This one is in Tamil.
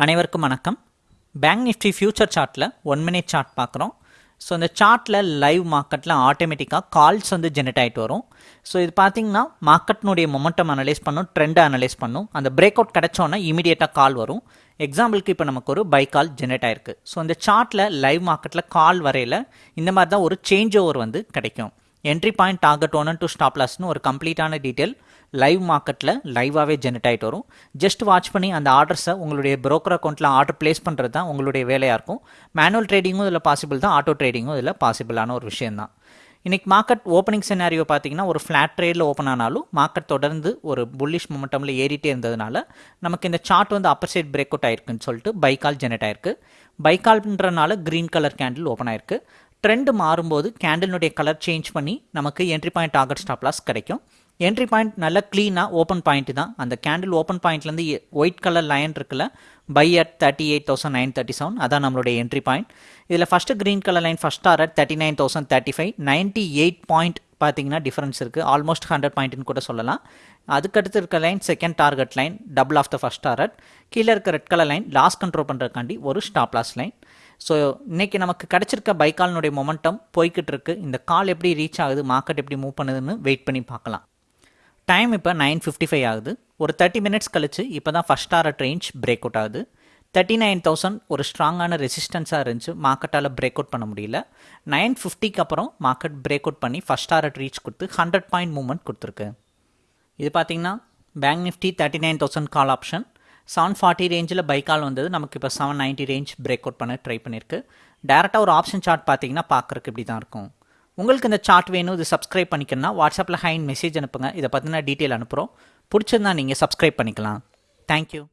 அனைவருக்கும் வணக்கம். பேங்க் நிஃப்டி ஃபியூச்சர் சார்ட்டில் ஒன் மினிட் சார்ட் பார்க்குறோம். ஸோ இந்த சார்ட்டில் லைவ் மார்க்கெட்டில் ஆட்டோமேட்டிக்காக கால்ஸ் வந்து ஜெனரேட் ஆகிட்டு வரும். ஸோ இது பார்த்தீங்கன்னா மார்க்கெட்னுடைய மொமெண்டம் அனலைஸ் பண்ணும் ட்ரெண்டை அனலைஸ் பண்ணும். அந்த பிரேக் அவுட் கிடச்சோன்னா இமீடியட்டாக கால் வரும். எக்ஸாம்பிளுக்கு இப்போ நமக்கு ஒரு பை கால் ஜெனரேட் ஆயிருக்கு. ஸோ இந்த சார்ட்டில் லைவ் மார்க்கெட்டில் கால் வரையில் இந்த மாதிரி தான் ஒரு சேஞ்ச் ஓவர் வந்து கிடைக்கும். Entry point target one to stop லாஸ்னு ஒரு கம்ப்ளீட்டான டீட்டெயில் லைவ் மார்க்கெட்டில் லைவாகவே ஜெனரேட் ஆகிட்டு வரும். ஜஸ்ட் வாட்ச் பண்ணி அந்த ஆர்டர்ஸை உங்களுடைய ப்ரோக்கர் அக்கௌண்ட்டில் ஆர்டர் ப்ளேஸ் பண்ணுறது தான் உங்களுடைய வேலையாக இருக்கும். மேனுவல் ட்ரேடிங்கும் இதில் பாசிபிள் தான் ஆட்டோ ட்ரேடிங்கும் இதில் பாசிபிளான ஒரு விஷயம் தான். இன்றைக்கி மார்க்கெட் ஓப்பனிங் சினாரியோ பார்த்தீங்கன்னா ஒரு ஃப்ளாட் ட்ரேடில் ஓப்பன் ஆனாலும் மார்க்கெட் தொடர்ந்து ஒரு புல்லிஷ் மொமெண்டமில் ஏறிட்டே இருந்ததுனால நமக்கு இந்த சார்ட் வந்து அப்பர் சைட் பிரேக் அவுட் ஆயிருக்குன்னு சொல்லிட்டு பைக்கால் ஜெனரேட் ஆயிருக்கு. பைக்கால்ன்றனால க்ரீன் கலர் கேண்டில் ஓப்பன் ஆயிருக்கு. ட்ரெண்ட் மாறும்போது கேண்டிலுடைய கலர் சேஞ்ச் பண்ணி நமக்கு entry point target stop loss கிடைக்கும். என்ட்ரி பாயிண்ட் நல்லா க்ளீனாக ஓப்பன் பாயிண்ட் தான். அந்த கேண்டில் ஓப்பன் பாயிண்ட்லேருந்து ஒயிட் கலர் லைன் இருக்குல்ல buy at thirty eight thousand nine thirty seven அதான் நம்மளுடைய என்ட்ரி பாயிண்ட் இதில் first green colour line first or at thirty nine thousand thirty five ninety eight point பார்த்தீங்கன்னா டிஃபரன்ஸ் இருக்குது ஆல்மோஸ்ட் ஹண்ட்ரட் பாயிண்ட்னு கூட சொல்லலாம். அதுக்கடுத்து இருக்க line second target line double of the first target கீழே இருக்க red colour line loss control பண்ணுறதுக்காண்டி ஒரு ஸ்டாப் லாஸ் லைன் ஸோ இன்றைக்கி நமக்கு கிடச்சிருக்க பைக்கால்னுடைய மொமெண்டம் போய்கிட்டு இருக்கு இந்த கால் எப்படி ரீச் ஆகுது மார்க்கெட் எப்படி மூவ் பண்ணுதுன்னு வெயிட் பண்ணி பார்க்கலாம். டைம் இப்போ நைன் ஃபிஃப்டி ஃபைவ் ஆகுது. ஒரு தேர்ட்டி மினிட்ஸ் கழிச்சு இப்போ தான் first target range break out ஆகுது. தேர்ட்டி நைன் தௌசண்ட் ஒரு ஸ்ட்ராங்கான ரெசிஸ்டன்ஸாக இருந்துச்சு. மார்க்கெட்டால் பிரேக் அவுட் பண்ண முடியல. நைன் ஃபிஃப்டிக்கு அப்புறம் மார்க்கெட் பிரேக் அவுட் பண்ணி ஃபஸ்ட் டாரட் ரீச் கொடுத்து ஹண்ட்ரட் பாயிண்ட் மூவ்மெண்ட் கொடுத்துருக்கு. இது பார்த்தீங்கன்னா Bank Nifty thirty nine thousand call option seven forty ரேஞ்சில் பை கால் வந்தது. நமக்கு இப்போ seven ninety range break out பண்ண ட்ரை பண்ணியிருக்கு டேரெக்டாக ஒரு ஆப்ஷன் சார்ட் பார்த்தீங்கன்னா பார்க்குறக்கு இப்படி தான் இருக்கும். உங்களுக்கு இந்த சார்ட் வேணும் இது சப்ஸ்கிரைப் பண்ணிக்கணும்னா வாட்ஸ்அப்பில் ஹைன் மெசேஜ் அனுப்புங்க. இதை பற்றின டீட்டெயில் அனுப்புகிறோம் பிடிச்சிருந்தா நீங்கள் சப்ஸ்கிரைப் பண்ணிக்கலாம். தேங்க்யூ